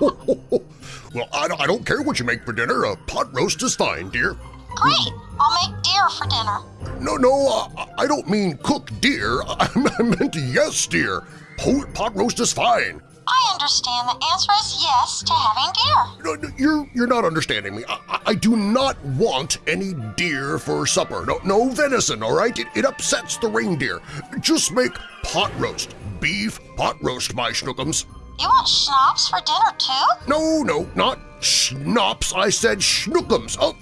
well, I, I don't care what you make for dinner. A pot roast is fine, dear. Great! I'll make deer for dinner. No, no, uh, I don't mean cook deer. I meant yes, dear. Pot roast is fine. I understand the answer is yes to having deer. No, no, you're, you're not understanding me. I, I, do not want any deer for supper. No, no venison, all right? It, it upsets the reindeer. Just make pot roast. Beef pot roast, my schnookums. You want schnapps for dinner, too? No, no, not schnapps. I said schnookums. Oh,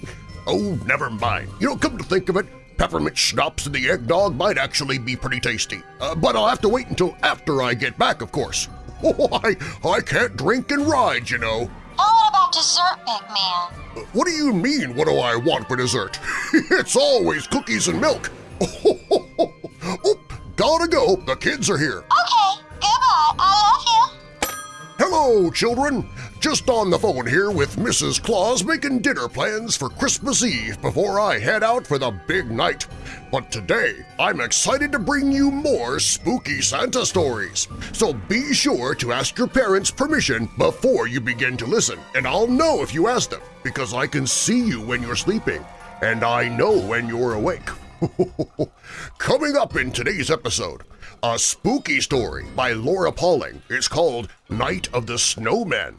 oh, never mind. You know, come to think of it, peppermint schnapps in the eggnog might actually be pretty tasty. Uh, but I'll have to wait until after I get back, of course. Oh, I, I can't drink and ride, you know. And what about dessert, big man? What do you mean, what do I want for dessert? it's always cookies and milk. oh, gotta go. The kids are here. Okay, goodbye. I love you. Hello, children! Just on the phone here with Mrs. Claus making dinner plans for Christmas Eve before I head out for the big night. But today, I'm excited to bring you more spooky Santa stories. So be sure to ask your parents' permission before you begin to listen, and I'll know if you ask them because I can see you when you're sleeping, and I know when you're awake. Coming up in today's episode, a spooky story by Laura Pauling. is called Night of the Snowmen.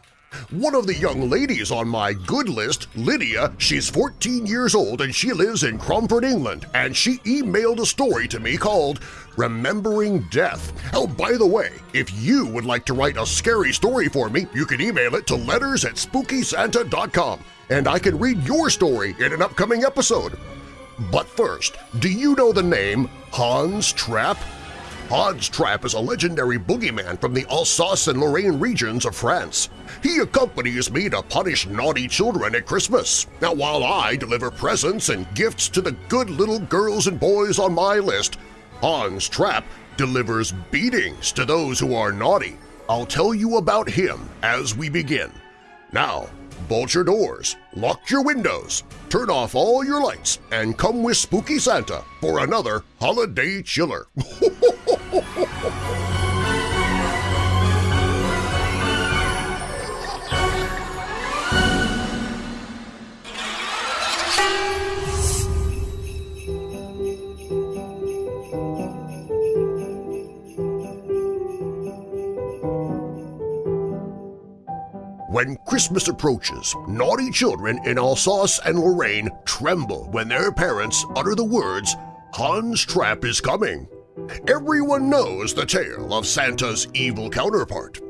One of the young ladies on my good list, Lydia, she's 14 years old and she lives in Cromford, England, and she emailed a story to me called Remembering Death. Oh, by the way, if you would like to write a scary story for me, you can email it to letters at SpookySanta.com, and I can read your story in an upcoming episode. But first, do you know the name Hans Trapp? Hans Trapp is a legendary boogeyman from the Alsace and Lorraine regions of France. He accompanies me to punish naughty children at Christmas. Now while I deliver presents and gifts to the good little girls and boys on my list, Hans Trapp delivers beatings to those who are naughty. I'll tell you about him as we begin. Now, bolt your doors, lock your windows, turn off all your lights, and come with Spooky Santa for another Holiday Chiller. When Christmas approaches, naughty children in Alsace and Lorraine tremble when their parents utter the words, Hans Trapp is coming. Everyone knows the tale of Santa's evil counterpart.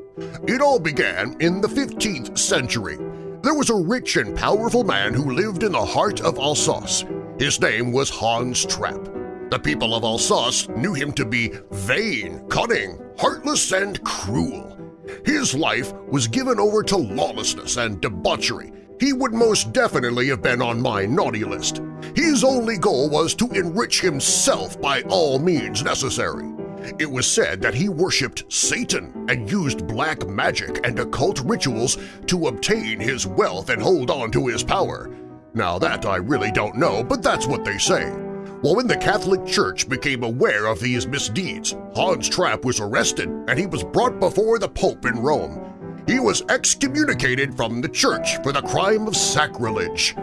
It all began in the 15th century. There was a rich and powerful man who lived in the heart of Alsace. His name was Hans Trapp. The people of Alsace knew him to be vain, cunning, heartless, and cruel. His life was given over to lawlessness and debauchery. He would most definitely have been on my naughty list. His only goal was to enrich himself by all means necessary. It was said that he worshipped Satan and used black magic and occult rituals to obtain his wealth and hold on to his power. Now that I really don't know, but that's what they say. Well, when the Catholic Church became aware of these misdeeds, Hans Trapp was arrested and he was brought before the Pope in Rome. He was excommunicated from the Church for the crime of sacrilege.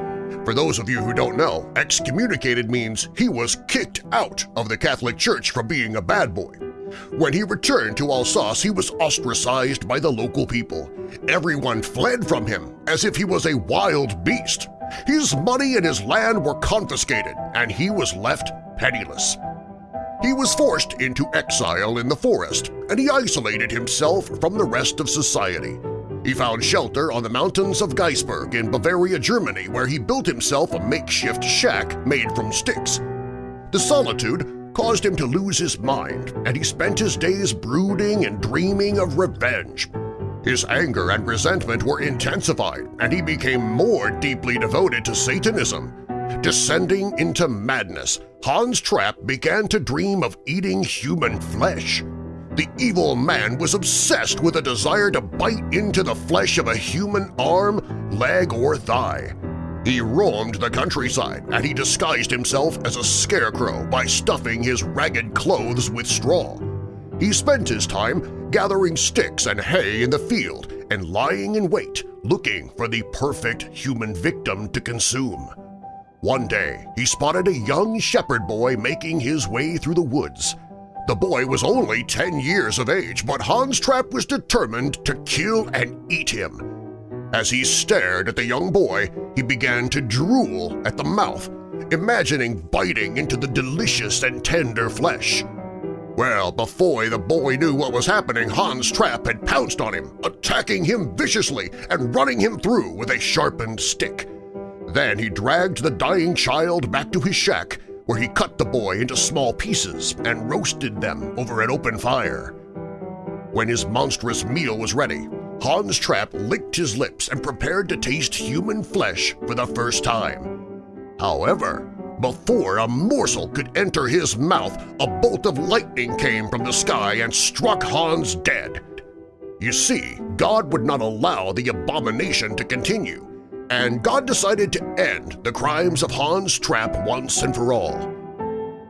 For those of you who don't know, excommunicated means he was kicked out of the Catholic Church for being a bad boy. When he returned to Alsace, he was ostracized by the local people. Everyone fled from him as if he was a wild beast. His money and his land were confiscated, and he was left penniless. He was forced into exile in the forest, and he isolated himself from the rest of society. He found shelter on the mountains of Geisberg in Bavaria, Germany, where he built himself a makeshift shack made from sticks. The solitude caused him to lose his mind, and he spent his days brooding and dreaming of revenge. His anger and resentment were intensified, and he became more deeply devoted to Satanism. Descending into madness, Hans Trapp began to dream of eating human flesh. The evil man was obsessed with a desire to bite into the flesh of a human arm, leg, or thigh. He roamed the countryside and he disguised himself as a scarecrow by stuffing his ragged clothes with straw. He spent his time gathering sticks and hay in the field and lying in wait looking for the perfect human victim to consume. One day, he spotted a young shepherd boy making his way through the woods. The boy was only 10 years of age, but Hans Trapp was determined to kill and eat him. As he stared at the young boy, he began to drool at the mouth, imagining biting into the delicious and tender flesh. Well, before the boy knew what was happening, Hans Trapp had pounced on him, attacking him viciously and running him through with a sharpened stick. Then he dragged the dying child back to his shack, where he cut the boy into small pieces and roasted them over an open fire. When his monstrous meal was ready, Hans Trapp licked his lips and prepared to taste human flesh for the first time. However, before a morsel could enter his mouth, a bolt of lightning came from the sky and struck Hans dead. You see, God would not allow the abomination to continue, and God decided to end the crimes of Hans Trapp once and for all.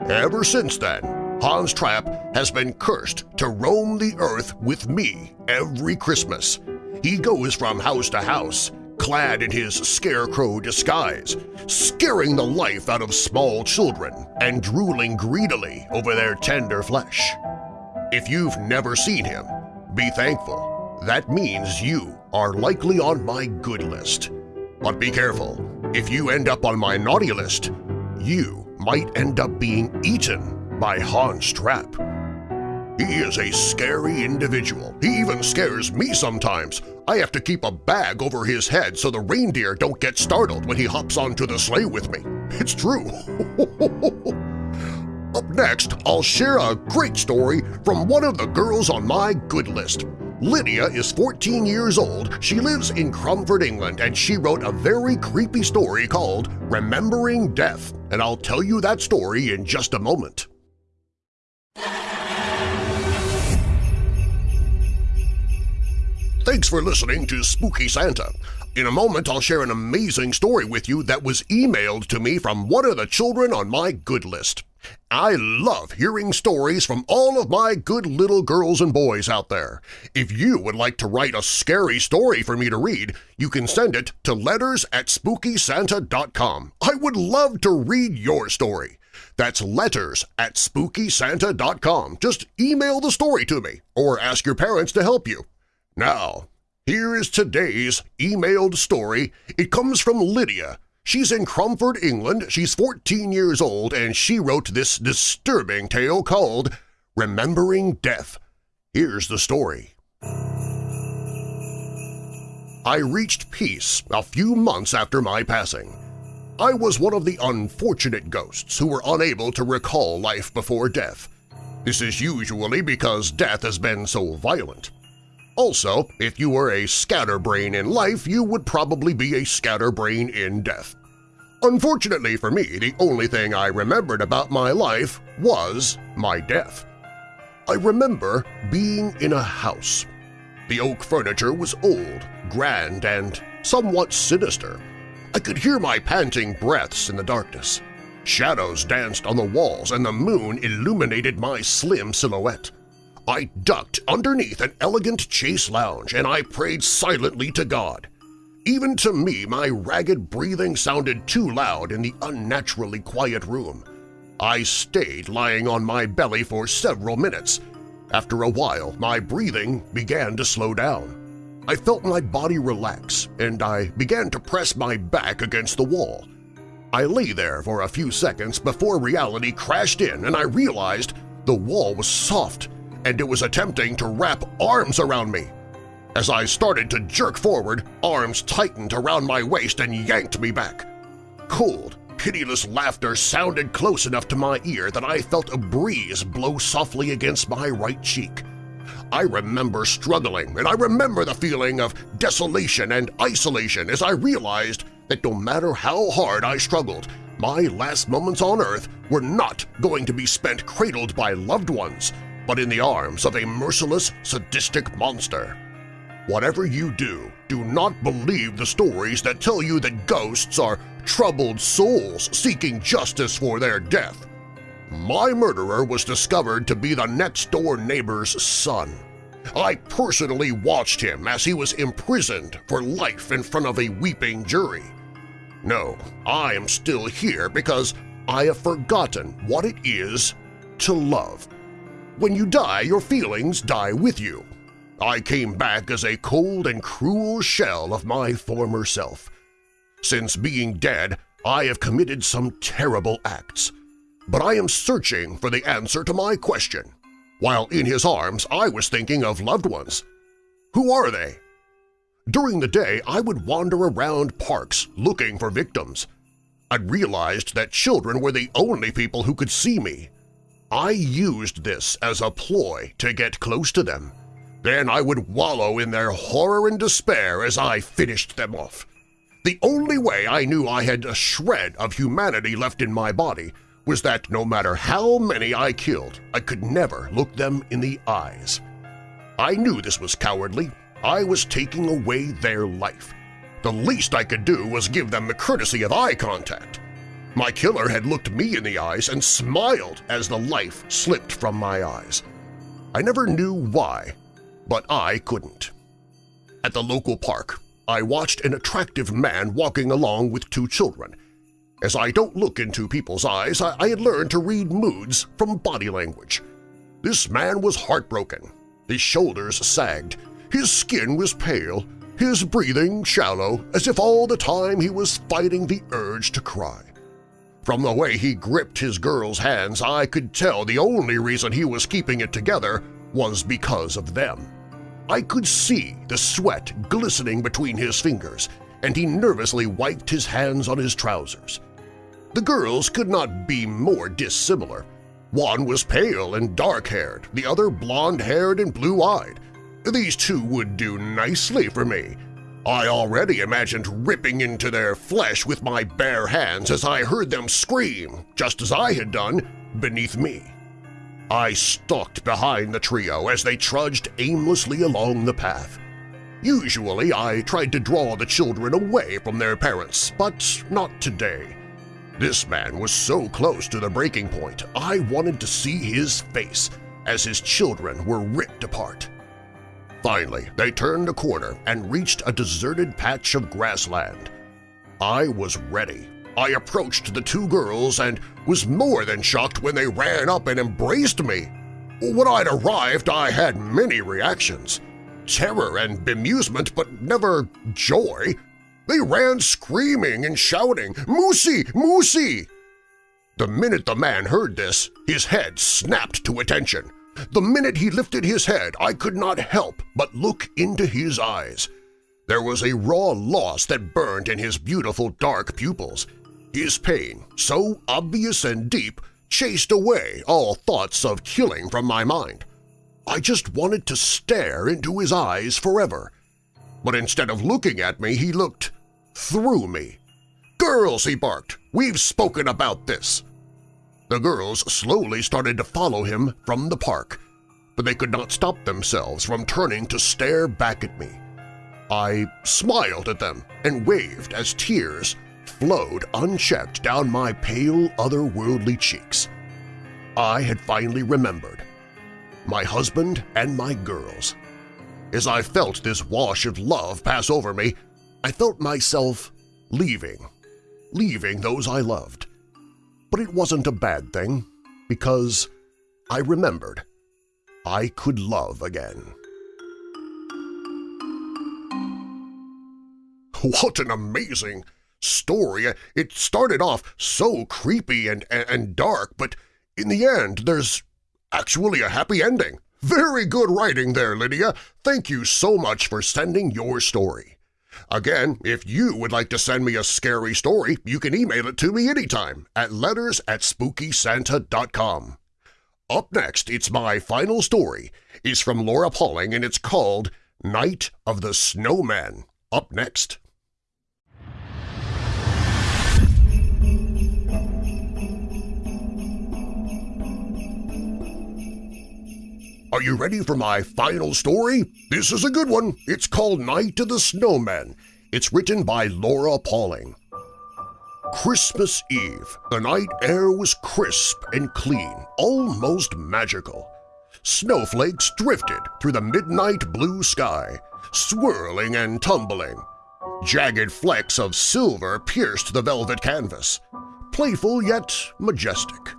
Ever since then, Hans Trapp has been cursed to roam the earth with me every Christmas. He goes from house to house, clad in his scarecrow disguise, scaring the life out of small children and drooling greedily over their tender flesh. If you've never seen him, be thankful. That means you are likely on my good list. But be careful. If you end up on my naughty list, you might end up being eaten by Hans Trapp. He is a scary individual. He even scares me sometimes. I have to keep a bag over his head so the reindeer don't get startled when he hops onto the sleigh with me. It's true. Up next, I'll share a great story from one of the girls on my good list. Lydia is 14 years old, she lives in Cromford, England, and she wrote a very creepy story called Remembering Death, and I'll tell you that story in just a moment. Thanks for listening to Spooky Santa. In a moment, I'll share an amazing story with you that was emailed to me from one of the children on my good list. I love hearing stories from all of my good little girls and boys out there. If you would like to write a scary story for me to read, you can send it to letters at SpookySanta.com. I would love to read your story. That's letters at SpookySanta.com. Just email the story to me or ask your parents to help you. Now, here is today's emailed story. It comes from Lydia. She's in Cromford, England. She's 14 years old, and she wrote this disturbing tale called Remembering Death. Here's the story. I reached peace a few months after my passing. I was one of the unfortunate ghosts who were unable to recall life before death. This is usually because death has been so violent. Also, if you were a scatterbrain in life, you would probably be a scatterbrain in death. Unfortunately for me, the only thing I remembered about my life was my death. I remember being in a house. The oak furniture was old, grand, and somewhat sinister. I could hear my panting breaths in the darkness. Shadows danced on the walls and the moon illuminated my slim silhouette. I ducked underneath an elegant chase lounge and I prayed silently to God. Even to me, my ragged breathing sounded too loud in the unnaturally quiet room. I stayed lying on my belly for several minutes. After a while, my breathing began to slow down. I felt my body relax, and I began to press my back against the wall. I lay there for a few seconds before reality crashed in and I realized the wall was soft and it was attempting to wrap arms around me. As I started to jerk forward, arms tightened around my waist and yanked me back. Cold, pitiless laughter sounded close enough to my ear that I felt a breeze blow softly against my right cheek. I remember struggling, and I remember the feeling of desolation and isolation as I realized that no matter how hard I struggled, my last moments on Earth were not going to be spent cradled by loved ones, but in the arms of a merciless, sadistic monster. Whatever you do, do not believe the stories that tell you that ghosts are troubled souls seeking justice for their death. My murderer was discovered to be the next-door neighbor's son. I personally watched him as he was imprisoned for life in front of a weeping jury. No, I am still here because I have forgotten what it is to love. When you die, your feelings die with you. I came back as a cold and cruel shell of my former self. Since being dead, I have committed some terrible acts. But I am searching for the answer to my question. While in his arms, I was thinking of loved ones. Who are they? During the day, I would wander around parks looking for victims. I realized that children were the only people who could see me. I used this as a ploy to get close to them. Then I would wallow in their horror and despair as I finished them off. The only way I knew I had a shred of humanity left in my body was that no matter how many I killed, I could never look them in the eyes. I knew this was cowardly. I was taking away their life. The least I could do was give them the courtesy of eye contact. My killer had looked me in the eyes and smiled as the life slipped from my eyes. I never knew why, but I couldn't. At the local park, I watched an attractive man walking along with two children. As I don't look into people's eyes, I, I had learned to read moods from body language. This man was heartbroken. His shoulders sagged. His skin was pale. His breathing shallow, as if all the time he was fighting the urge to cry. From the way he gripped his girl's hands, I could tell the only reason he was keeping it together was because of them. I could see the sweat glistening between his fingers, and he nervously wiped his hands on his trousers. The girls could not be more dissimilar. One was pale and dark-haired, the other blonde-haired and blue-eyed. These two would do nicely for me. I already imagined ripping into their flesh with my bare hands as I heard them scream, just as I had done, beneath me. I stalked behind the trio as they trudged aimlessly along the path. Usually I tried to draw the children away from their parents, but not today. This man was so close to the breaking point I wanted to see his face as his children were ripped apart. Finally, they turned a corner and reached a deserted patch of grassland. I was ready I approached the two girls and was more than shocked when they ran up and embraced me. When I'd arrived, I had many reactions. Terror and bemusement, but never joy. They ran screaming and shouting, Moosey! Moosey! The minute the man heard this, his head snapped to attention. The minute he lifted his head, I could not help but look into his eyes. There was a raw loss that burned in his beautiful dark pupils. His pain, so obvious and deep, chased away all thoughts of killing from my mind. I just wanted to stare into his eyes forever. But instead of looking at me, he looked through me. "'Girls!' he barked. "'We've spoken about this!' The girls slowly started to follow him from the park, but they could not stop themselves from turning to stare back at me. I smiled at them and waved as tears flowed unchecked down my pale, otherworldly cheeks. I had finally remembered. My husband and my girls. As I felt this wash of love pass over me, I felt myself leaving, leaving those I loved. But it wasn't a bad thing, because I remembered I could love again. What an amazing story. It started off so creepy and, and, and dark, but in the end there's actually a happy ending. Very good writing there, Lydia. Thank you so much for sending your story. Again, if you would like to send me a scary story, you can email it to me anytime at letters at SpookySanta.com. Up next, it's my final story. It's from Laura Pauling and it's called Night of the Snowman. Up next. Are you ready for my final story? This is a good one. It's called Night of the Snowman. It's written by Laura Pauling. Christmas Eve. The night air was crisp and clean, almost magical. snowflakes drifted through the midnight blue sky, swirling and tumbling. Jagged flecks of silver pierced the velvet canvas, playful yet majestic.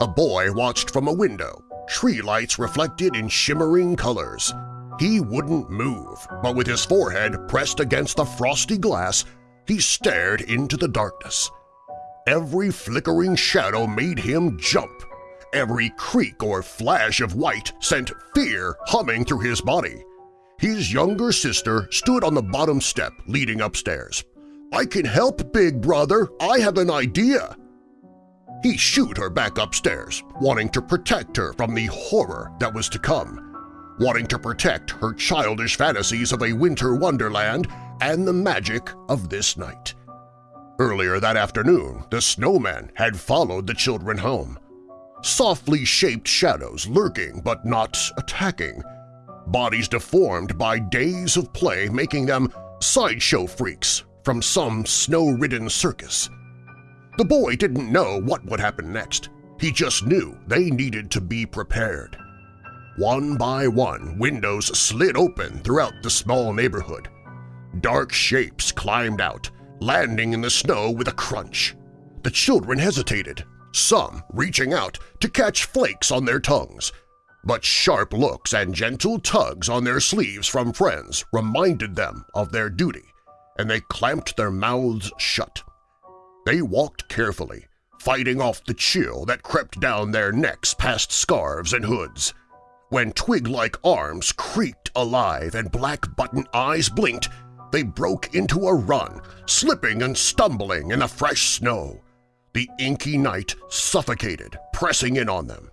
A boy watched from a window, tree lights reflected in shimmering colors. He wouldn't move, but with his forehead pressed against the frosty glass, he stared into the darkness. Every flickering shadow made him jump. Every creak or flash of white sent fear humming through his body. His younger sister stood on the bottom step leading upstairs. "'I can help, big brother! I have an idea!' He shooed her back upstairs, wanting to protect her from the horror that was to come, wanting to protect her childish fantasies of a winter wonderland and the magic of this night. Earlier that afternoon, the snowman had followed the children home. Softly shaped shadows lurking but not attacking, bodies deformed by days of play making them sideshow freaks from some snow-ridden circus. The boy didn't know what would happen next. He just knew they needed to be prepared. One by one, windows slid open throughout the small neighborhood. Dark shapes climbed out, landing in the snow with a crunch. The children hesitated, some reaching out to catch flakes on their tongues, but sharp looks and gentle tugs on their sleeves from friends reminded them of their duty, and they clamped their mouths shut. They walked carefully, fighting off the chill that crept down their necks past scarves and hoods. When twig-like arms creaked alive and black button eyes blinked, they broke into a run, slipping and stumbling in the fresh snow. The inky night suffocated, pressing in on them.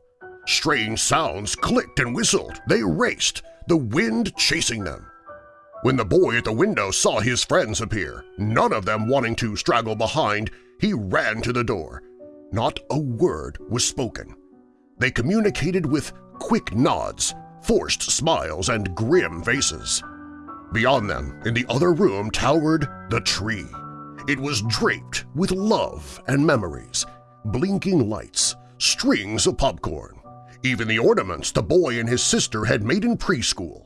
Strange sounds clicked and whistled. They raced, the wind chasing them. When the boy at the window saw his friends appear, none of them wanting to straggle behind, he ran to the door. Not a word was spoken. They communicated with quick nods, forced smiles, and grim faces. Beyond them, in the other room, towered the tree. It was draped with love and memories, blinking lights, strings of popcorn, even the ornaments the boy and his sister had made in preschool.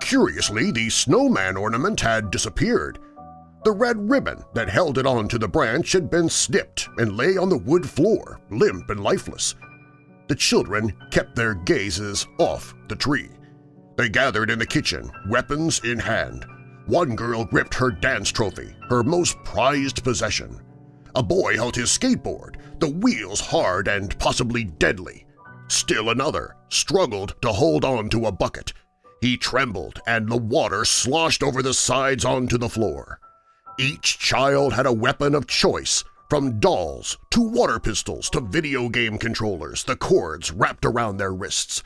Curiously, the snowman ornament had disappeared. The red ribbon that held it onto the branch had been snipped and lay on the wood floor, limp and lifeless. The children kept their gazes off the tree. They gathered in the kitchen, weapons in hand. One girl gripped her dance trophy, her most prized possession. A boy held his skateboard, the wheels hard and possibly deadly. Still another struggled to hold on to a bucket. He trembled and the water sloshed over the sides onto the floor. Each child had a weapon of choice, from dolls to water pistols to video game controllers, the cords wrapped around their wrists.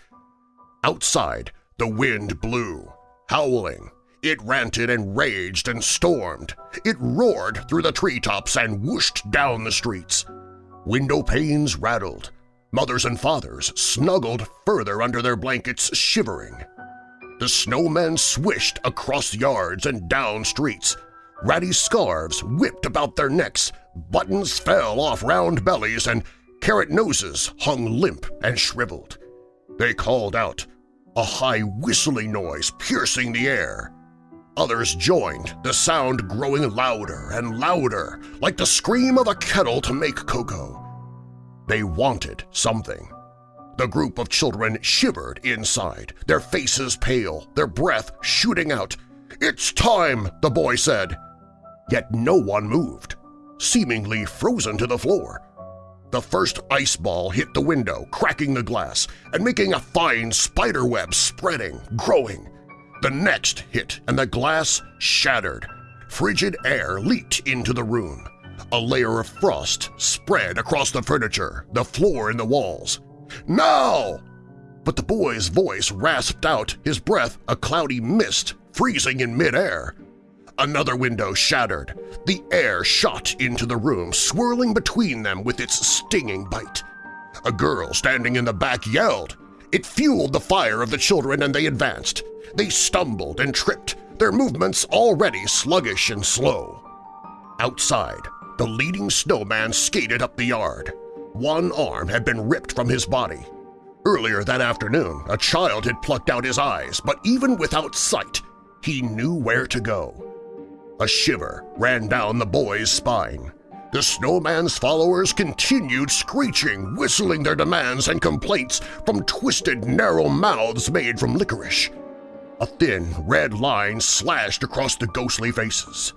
Outside, the wind blew, howling. It ranted and raged and stormed. It roared through the treetops and whooshed down the streets. Window panes rattled. Mothers and fathers snuggled further under their blankets, shivering. The snowmen swished across yards and down streets, Ratty scarves whipped about their necks, buttons fell off round bellies, and carrot noses hung limp and shriveled. They called out, a high whistling noise piercing the air. Others joined, the sound growing louder and louder, like the scream of a kettle to make cocoa. They wanted something. The group of children shivered inside, their faces pale, their breath shooting out. "'It's time!' the boy said yet no one moved, seemingly frozen to the floor. The first ice ball hit the window, cracking the glass and making a fine spider web spreading, growing. The next hit and the glass shattered. Frigid air leaked into the room. A layer of frost spread across the furniture, the floor and the walls. Now! But the boy's voice rasped out, his breath a cloudy mist, freezing in midair. Another window shattered. The air shot into the room, swirling between them with its stinging bite. A girl standing in the back yelled. It fueled the fire of the children and they advanced. They stumbled and tripped, their movements already sluggish and slow. Outside, the leading snowman skated up the yard. One arm had been ripped from his body. Earlier that afternoon, a child had plucked out his eyes, but even without sight, he knew where to go. A shiver ran down the boy's spine. The snowman's followers continued screeching, whistling their demands and complaints from twisted, narrow mouths made from licorice. A thin, red line slashed across the ghostly faces.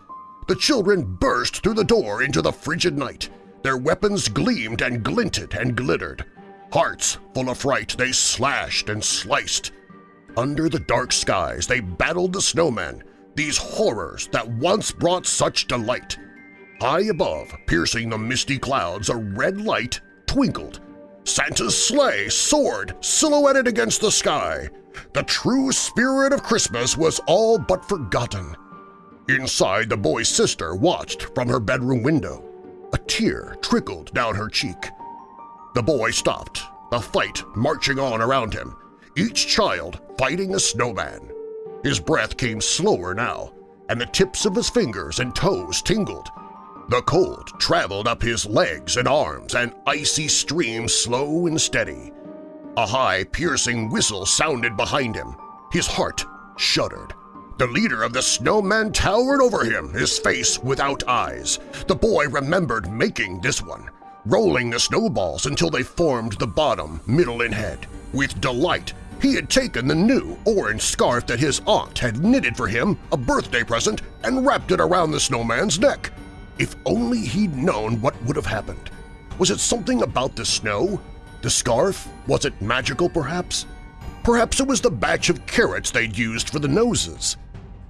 The children burst through the door into the frigid night. Their weapons gleamed and glinted and glittered. Hearts full of fright, they slashed and sliced. Under the dark skies they battled the snowmen, these horrors that once brought such delight. High above, piercing the misty clouds, a red light twinkled. Santa's sleigh soared, silhouetted against the sky. The true spirit of Christmas was all but forgotten. Inside, the boy's sister watched from her bedroom window. A tear trickled down her cheek. The boy stopped, the fight marching on around him, each child fighting a snowman. His breath came slower now, and the tips of his fingers and toes tingled. The cold traveled up his legs and arms, and icy stream slow and steady. A high, piercing whistle sounded behind him. His heart shuddered. The leader of the snowmen towered over him, his face without eyes. The boy remembered making this one, rolling the snowballs until they formed the bottom, middle, and head. With delight, he had taken the new orange scarf that his aunt had knitted for him, a birthday present, and wrapped it around the snowman's neck. If only he'd known what would have happened. Was it something about the snow? The scarf? Was it magical, perhaps? Perhaps it was the batch of carrots they'd used for the noses.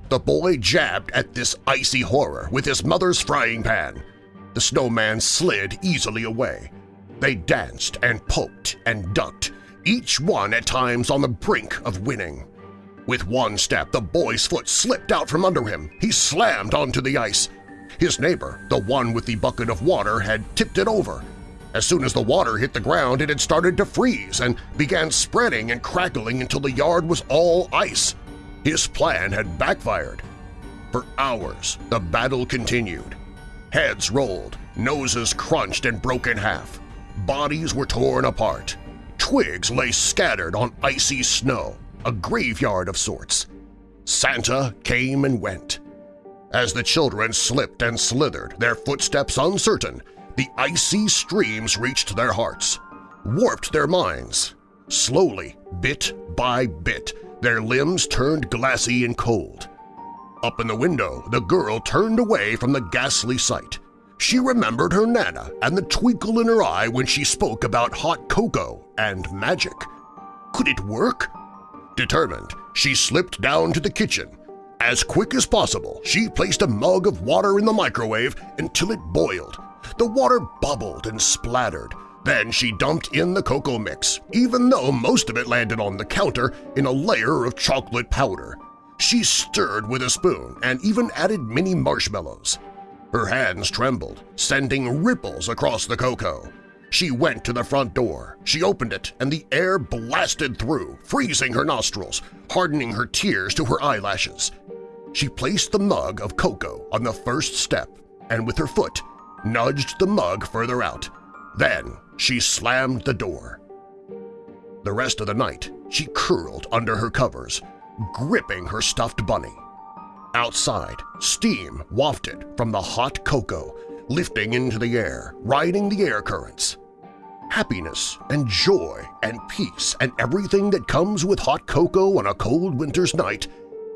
The boy jabbed at this icy horror with his mother's frying pan. The snowman slid easily away. They danced and poked and ducked, each one at times on the brink of winning. With one step, the boy's foot slipped out from under him. He slammed onto the ice. His neighbor, the one with the bucket of water, had tipped it over. As soon as the water hit the ground, it had started to freeze and began spreading and crackling until the yard was all ice. His plan had backfired. For hours, the battle continued. Heads rolled, noses crunched and broke in half. Bodies were torn apart. Twigs lay scattered on icy snow, a graveyard of sorts. Santa came and went. As the children slipped and slithered, their footsteps uncertain, the icy streams reached their hearts, warped their minds. Slowly, bit by bit, their limbs turned glassy and cold. Up in the window, the girl turned away from the ghastly sight. She remembered her Nana and the twinkle in her eye when she spoke about hot cocoa and magic. Could it work? Determined, she slipped down to the kitchen as quick as possible, she placed a mug of water in the microwave until it boiled. The water bubbled and splattered. Then she dumped in the cocoa mix, even though most of it landed on the counter in a layer of chocolate powder. She stirred with a spoon and even added mini marshmallows. Her hands trembled, sending ripples across the cocoa. She went to the front door. She opened it, and the air blasted through, freezing her nostrils, hardening her tears to her eyelashes. She placed the mug of cocoa on the first step and with her foot nudged the mug further out. Then she slammed the door. The rest of the night she curled under her covers, gripping her stuffed bunny. Outside, steam wafted from the hot cocoa, lifting into the air, riding the air currents. Happiness and joy and peace and everything that comes with hot cocoa on a cold winter's night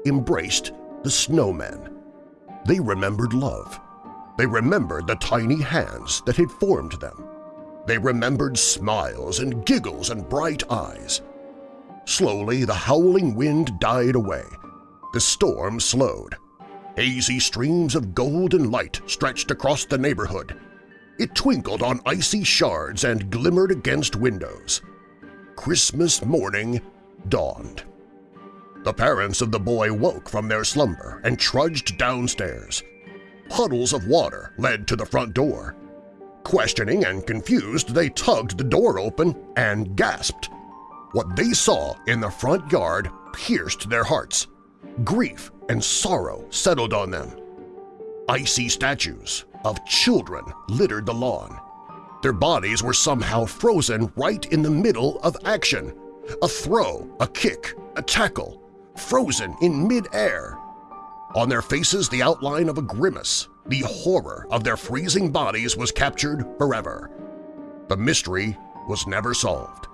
embraced the snowmen. They remembered love. They remembered the tiny hands that had formed them. They remembered smiles and giggles and bright eyes. Slowly the howling wind died away. The storm slowed. Hazy streams of golden light stretched across the neighborhood. It twinkled on icy shards and glimmered against windows. Christmas morning dawned. The parents of the boy woke from their slumber and trudged downstairs. Puddles of water led to the front door. Questioning and confused, they tugged the door open and gasped. What they saw in the front yard pierced their hearts. Grief and sorrow settled on them. Icy statues of children littered the lawn. Their bodies were somehow frozen right in the middle of action. A throw, a kick, a tackle, frozen in mid-air. On their faces the outline of a grimace. The horror of their freezing bodies was captured forever. The mystery was never solved.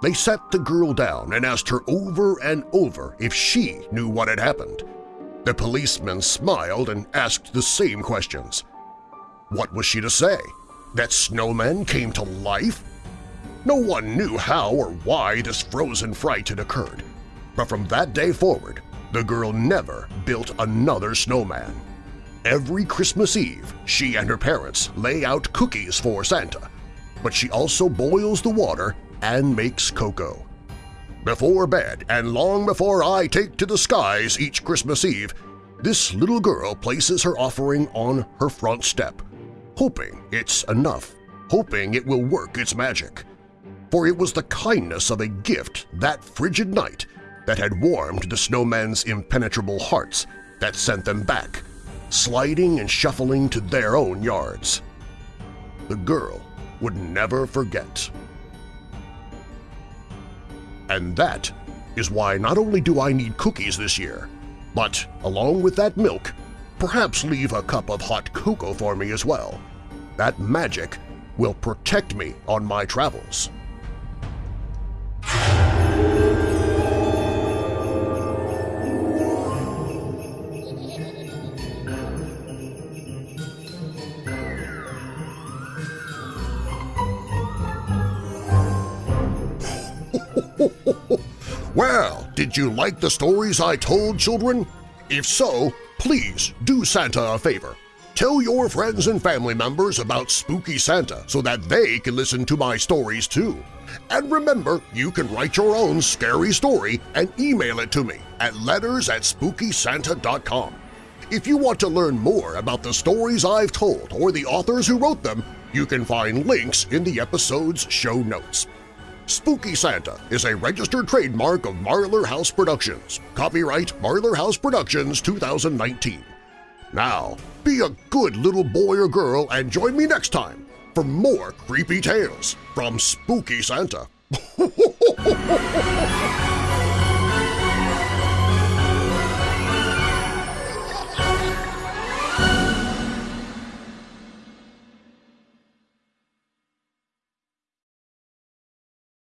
They sat the girl down and asked her over and over if she knew what had happened. The policeman smiled and asked the same questions. What was she to say? That snowmen came to life? No one knew how or why this frozen fright had occurred, but from that day forward, the girl never built another snowman. Every Christmas Eve, she and her parents lay out cookies for Santa, but she also boils the water and makes cocoa. Before bed and long before I take to the skies each Christmas Eve, this little girl places her offering on her front step, hoping it's enough, hoping it will work its magic. For it was the kindness of a gift that frigid night that had warmed the snowmen's impenetrable hearts that sent them back, sliding and shuffling to their own yards. The girl would never forget. And that is why not only do I need cookies this year, but along with that milk, perhaps leave a cup of hot cocoa for me as well. That magic will protect me on my travels. did you like the stories I told, children? If so, please do Santa a favor. Tell your friends and family members about Spooky Santa so that they can listen to my stories too. And remember, you can write your own scary story and email it to me at letters at SpookySanta.com. If you want to learn more about the stories I've told or the authors who wrote them, you can find links in the episode's show notes. Spooky Santa is a registered trademark of Marlar House Productions. Copyright Marlar House Productions 2019. Now, be a good little boy or girl and join me next time for more creepy tales from Spooky Santa.